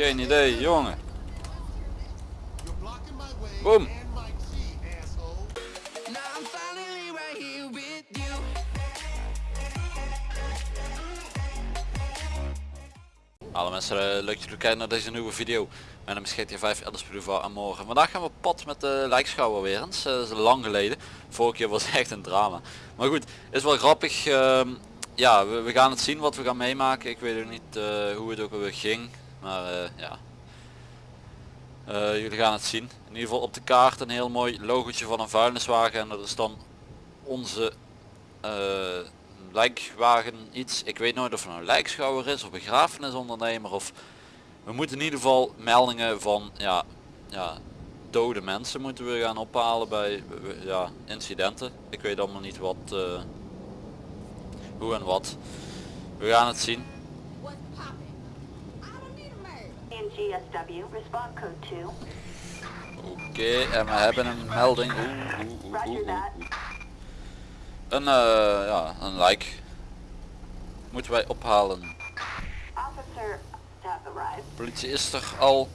Geen idee, jongen. Boom. Alle mensen, eh, leuk dat jullie kijken naar deze nieuwe video. Mijn naam is GTA 5 Elders Boulevard en morgen. Vandaag gaan we pad met de lijkschouwer weer eens. Eh, dat is lang geleden. Vorige was echt een drama. Maar goed, is wel grappig. Ehm, ja, we, gaan het zien wat we gaan meemaken. Ik weet ook niet eh, hoe het ook alweer ging. Maar eh, ja. Eh, jullie gaan het zien. In ieder geval op de kaart een heel mooi logotje van een vuilniswagen. En dat is dan onze eh, lijkwagen iets. Ik weet nooit of het nou een lijkschouwer is of begrafenisondernemer of we moeten in ieder geval meldingen van ja, ja, dode mensen moeten we gaan ophalen bij ja, incidenten. Ik weet allemaal niet wat, hoe en wat. We gaan het zien. GSW, respond code 2. Oké, en we hebben een melding. Oeh, oeh, oeh, Roger oeh, that. oeh. Een, eh, ja, een like. Moeten wij ophalen. Politie is er al.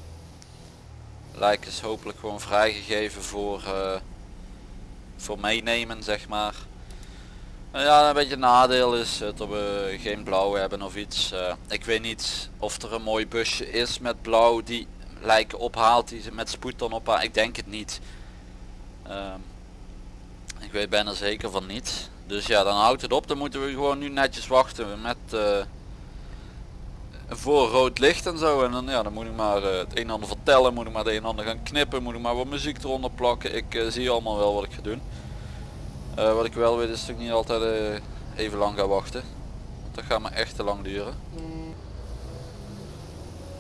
Lijk is hopelijk gewoon vrijgegeven voor, eh, voor meenemen zeg maar. Nou ja, een beetje nadeel is eh, dat we geen blauw hebben of iets. Eh, ik weet niet of er een mooi busje is met blauw die lijken ophaalt, die ze met spoed dan ophaalt. Ik denk het niet. Ehm, ik weet bijna zeker van niet. Dus ja, dan houdt het op. Dan moeten we gewoon nu netjes wachten met... eh, voor rood licht en zo en dan, ja, dan moet ik maar het een en ander vertellen, moet ik maar het een en ander gaan knippen, moet ik maar wat muziek eronder plakken. Ik zie allemaal wel wat ik ga doen. Eh, wat ik wel weet is dat ik niet altijd eh, even lang ga wachten. Want dat gaat me echt te lang duren.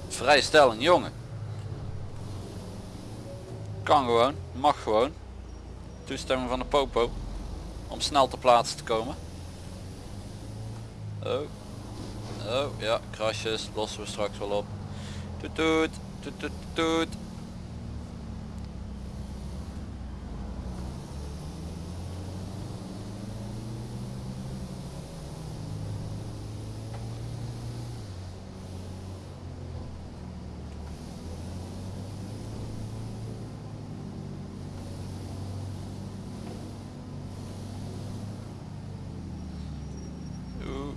Vrijstelling, jongen. Kan gewoon, mag gewoon. Toestemming van de popo. Om snel ter plaatse te komen. Oh. Oh ja, krasjes lossen we straks wel op. Toet toet, toet toet toet. Oeh.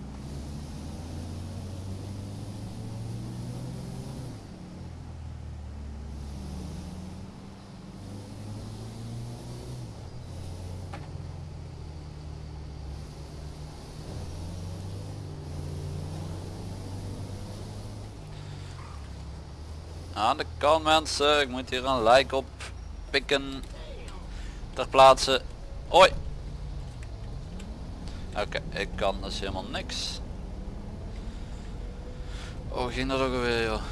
Aan de kant mensen, ik moet hier een like op pikken. Ter plaatse. Hoi. Oké, ik kan dus helemaal niks. Oh, ging dat ook alweer joh.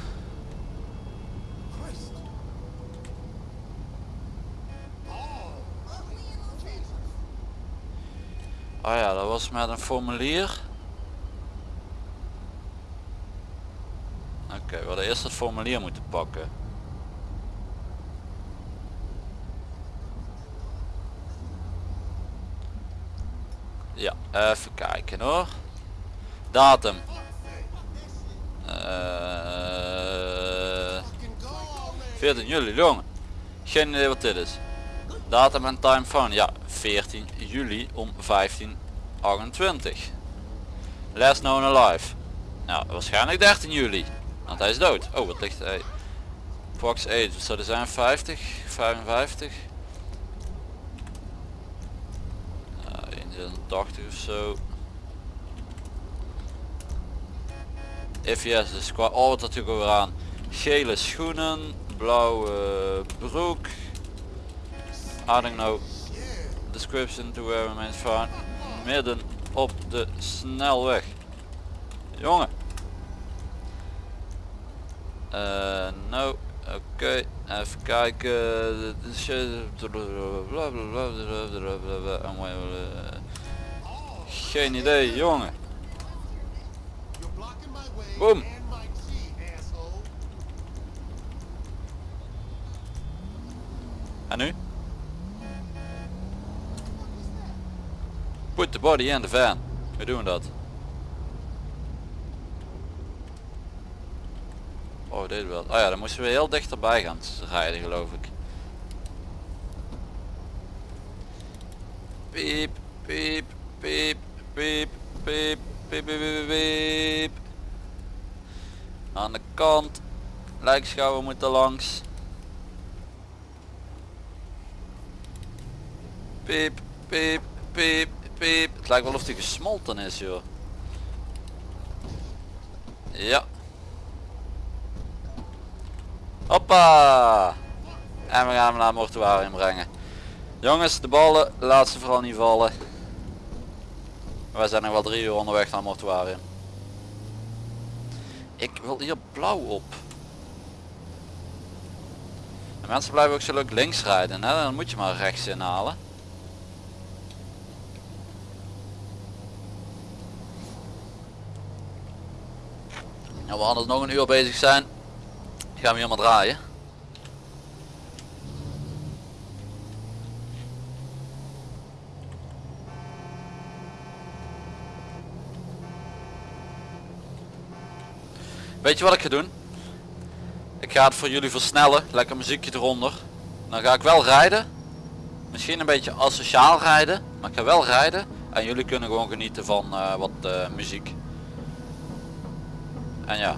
Oh ja, dat was met een formulier. We hadden eerst het formulier moeten pakken. Ja, even kijken hoor. Datum. Eh, go, man. 14 juli, jongen. Geen idee wat dit is. Datum en time van, ja, 14 juli om 1528. Last known alive. Nou, waarschijnlijk 13 juli. Want hij is dood. Oh, wat ligt hij? Fox age, wat zou zijn? 50? 55? Ja, 81 of zo. If yes, dus qua oh wat natuurlijk ook weer aan. Gele schoenen, blauwe broek. I don't know. Description to where remains found. Midden op de snelweg. Jongen. Eh, nou, oké, even kijken. Geen idee, jongen. Boom. En nu? Put the body in the van. We doen dat. Oh, wel. Ja, dan moesten we heel dichterbij gaan rijden geloof ik. Piep, piep, piep, piep, piep, piep, piep, piep. Aan de kant. Lijkschouwen moeten langs. Piep, piep, piep, piep. Het lijkt wel of die gesmolten is joh. Ja, Hoppa. En we gaan hem naar het mortuarium brengen. Jongens, de ballen, laat ze vooral niet vallen. Wij zijn nog wel drie uur onderweg naar het mortuarium. Ik wil hier blauw op. De mensen blijven ook zo leuk links rijden. Hè? Dan moet je maar rechts inhalen. Nou, we anders nog een uur bezig zijn. Gaan we hier maar draaien. Weet je wat ik ga doen? Ik ga het voor jullie versnellen. Lekker muziekje eronder. Dan ga ik wel rijden. Misschien een beetje asociaal rijden. Maar ik ga wel rijden. En jullie kunnen gewoon genieten van eh, wat eh, muziek. En ja.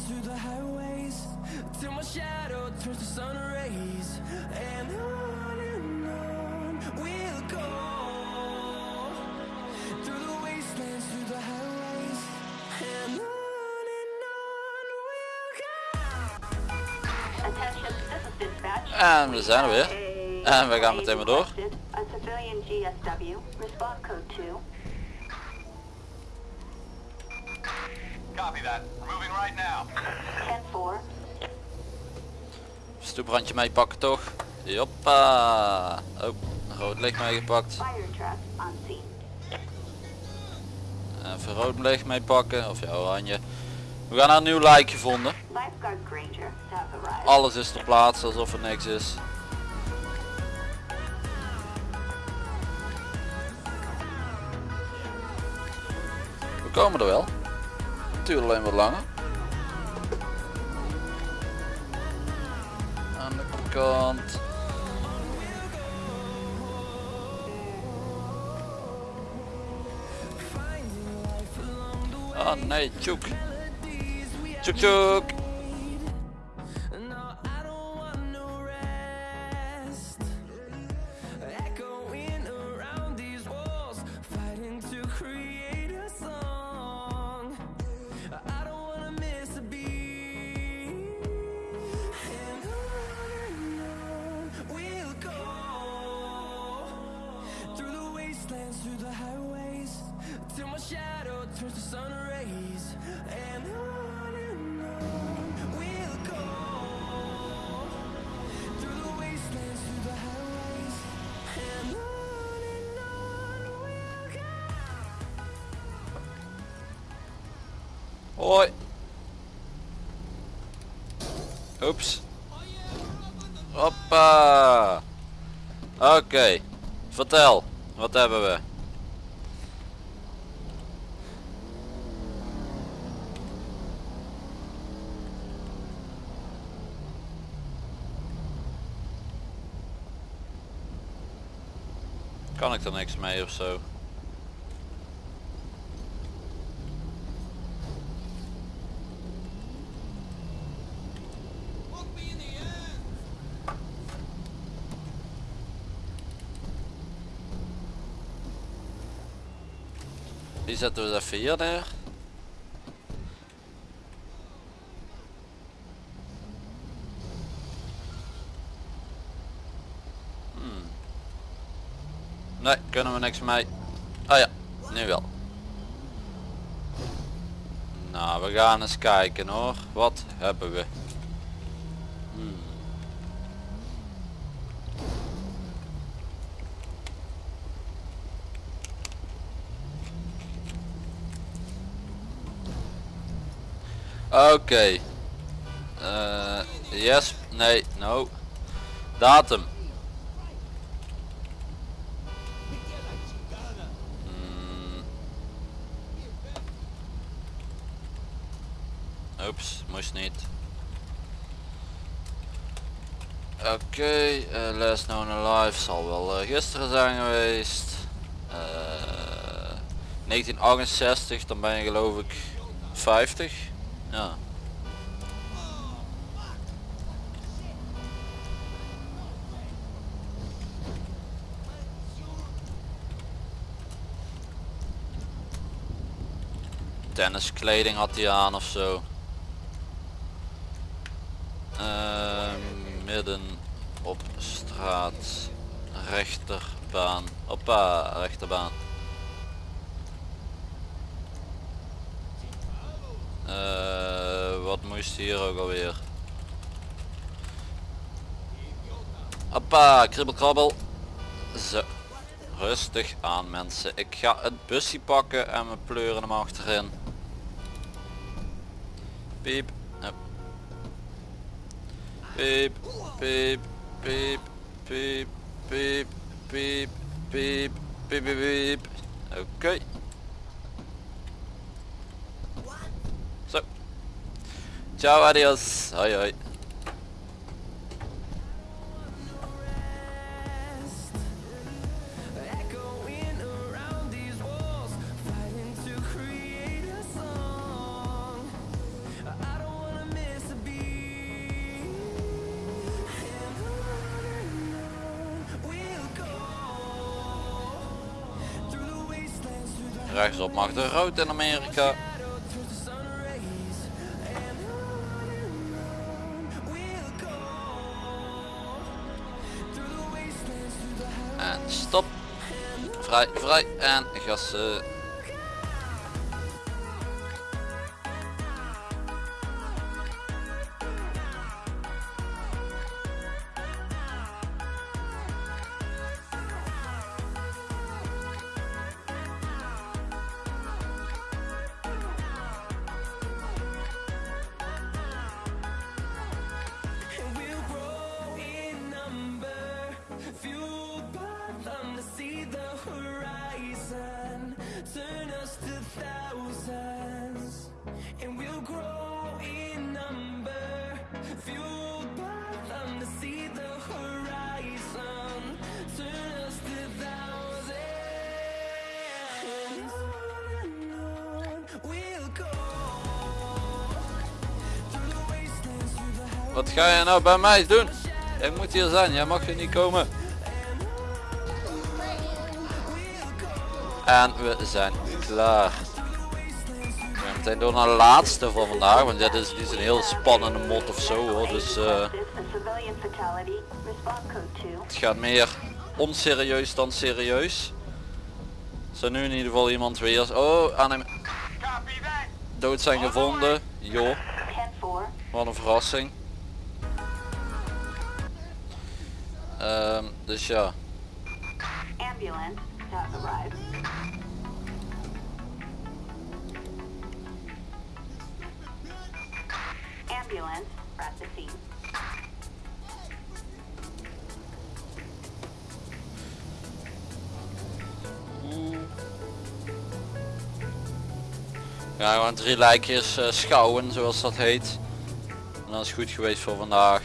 through the highways, till my shadow turns to sun rays. And on and on we'll go through the wastelands, through the highways, and on and on we'll go. Attention, this is dispatch. En we zijn er weer. En we gaan meteen maar door. Stoeprandje meepakken toch? Joppa. Oh, rood licht on scene. Even rood licht meepakken. Of ja, oranje. We gaan een nieuw lijk gevonden. Alles is ter plaatse alsof er niks is. We komen er wel. Het alleen wat langer. oh, nice chuk chuk chuk. Hoi. Oeps. Hoppa. Oké. Vertel. Wat hebben we? Kan ik er niks mee of Die zetten we even hier neer. Nee, kunnen we niks mee. Oh ja, nu wel. Nou, we gaan eens kijken hoor. Wat hebben we? Hmm. Oké. Eh, yes, nee, no. Datum. Hmm. Oeps, moest niet. Oké, eh, last known alive zal wel eh, gisteren zijn geweest. Eh, 1968, dan ben je geloof ik 50. Ja. Tenniskleding had hij aan of zo. Ehm, midden op straat. Rechterbaan. Hoppa, rechterbaan. Eh, wat moest hier ook alweer? Hoppa, kribbel krabbel. Zo. Rustig aan mensen. Ik ga het busje pakken en we pleuren hem achterin. Piep. Piep, piep, piep, piep, piep, piep, piep, piep, piep, piep. Oké. Zo. Ciao, adios. Hoi hoi. Echoing around these walls, fighting to create a song. I don't wanna miss a beat. And on and on we'll go through the wastelands, through the Rechtsop mag de rood in Amerika. En stop. Vrij, vrij en gassen. Wat ga je nou bij mij doen? Ik moet hier zijn, jij mag hier niet komen. En we zijn klaar. We gaan meteen door naar de laatste van vandaag, want dit is, dit een heel spannende mod of zo hoor. Dus eh, This is a civilian fatality. Response code 2. het gaat meer onserieus dan serieus. Zo nu in ieder geval iemand weer. Oh, aan hem dood zijn gevonden. Joh, 10-4. wat een verrassing. Ehm, dus ja. Ambulance has arrived. ambulance at the scene. Ja, gewoon drie lijkjes eh, schouwen zoals dat heet. En dat is goed geweest voor vandaag.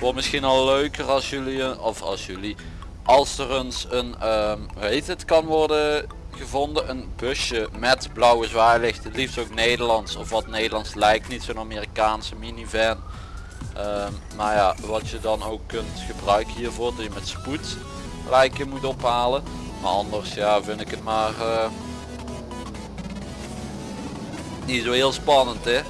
Wordt misschien al leuker als jullie, of als jullie, als er eens een, ehm hoe heet het, kan worden gevonden. Een busje met blauwe zwaailicht. Het liefst ook Nederlands of wat Nederlands lijkt. Niet zo'n Amerikaanse minivan. Ehm, maar ja, wat je dan ook kunt gebruiken hiervoor. Dat je met spoed lijken moet ophalen. Maar anders ja, vind ik het maar eh, niet zo heel spannend hè.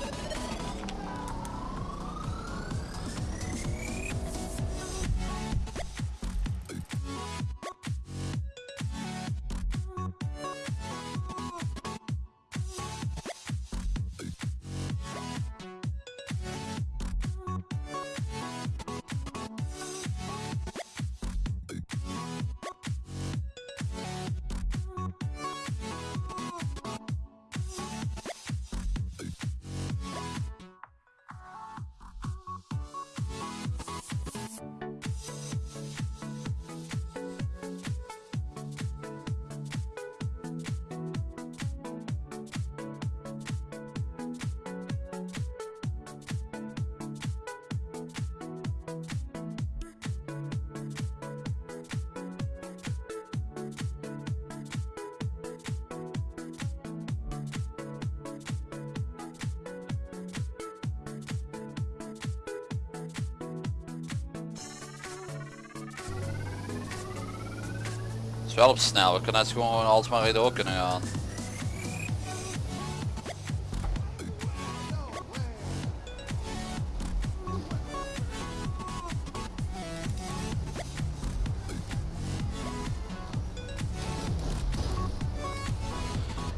Is wel op snel, we kunnen het gewoon altijd maar door kunnen gaan.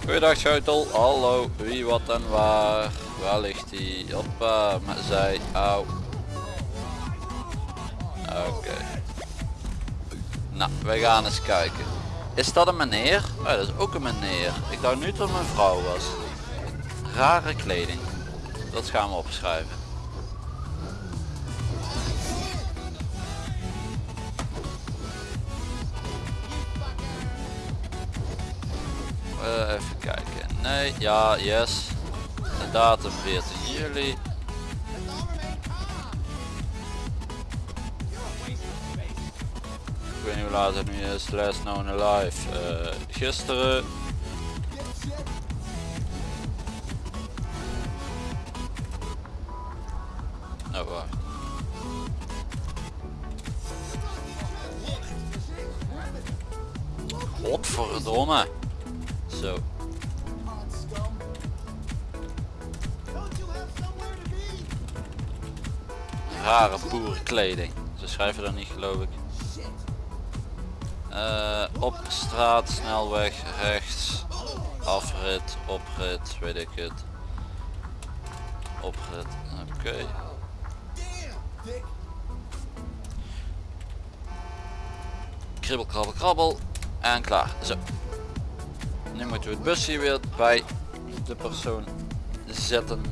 Goeiedag Schoutel, hallo, wie wat en waar, waar ligt hij? Hoppa, met zij, auw. Nou, wij gaan eens kijken. Is dat een meneer? Oh, dat is ook een meneer. Ik dacht nu dat een vrouw was. Rare kleding. Dat gaan we opschrijven. Eh, even kijken. Nee, ja, yes. De datum 14 juli. Het nu is. Last known alive. Eh, gisteren. Oh, wacht. Godverdomme. Zo. Rare boerenkleding. Ze schrijven dat niet geloof ik. Eh, op straat, snelweg, rechts, afrit, oprit, weet ik het. Oprit, oké. Kribbel, krabbel, krabbel. En klaar. Zo. Nu moeten we het busje weer bij de persoon zetten.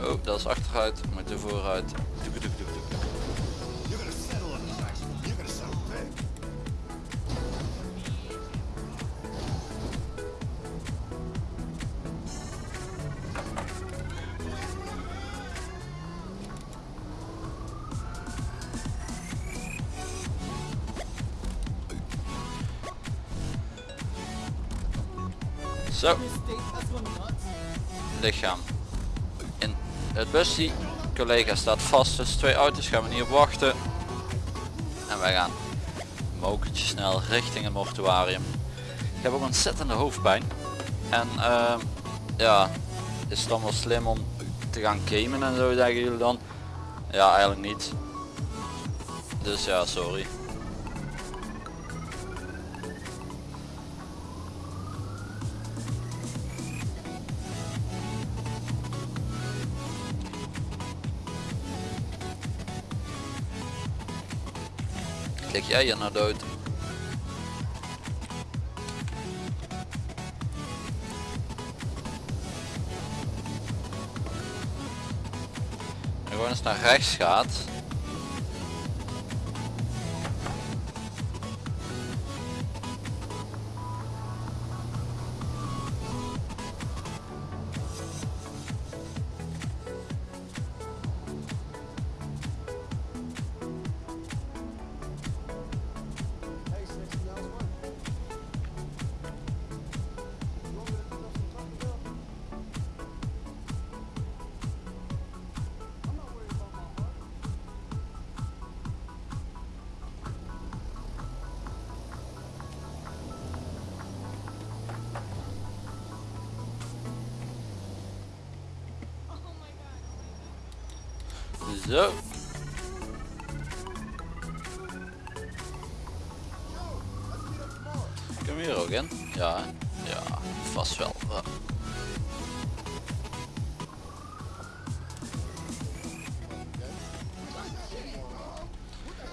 Oh, dat is achteruit. Moeten vooruit. Doek, Lichaam. In het busje. Collega staat vast tussen twee auto's. Gaan we niet op wachten. En wij gaan mokertje snel richting het mortuarium. Ik heb ook ontzettende hoofdpijn. En ehm, ja, is het dan wel slim om te gaan gamen en zo zeggen jullie dan? Ja, eigenlijk niet. Dus ja, sorry. jij je nou dood? Nu gewoon eens naar rechts gaat, Zo. Kunnen we hier ook in? Ja, ja, vast wel.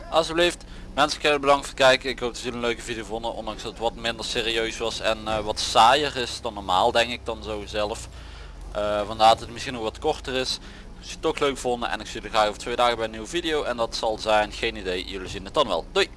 Alsjeblieft, mensen heel bedankt voor het kijken. Ik hoop dat jullie een leuke video vonden, ondanks dat het wat minder serieus was en eh, wat saaier is dan normaal, denk ik dan zo zelf. Eh, vandaar dat het misschien nog wat korter is. Als je het toch leuk vonden en ik zie jullie graag over twee dagen bij een nieuwe video en dat zal zijn, geen idee, jullie zien het dan wel. Doei!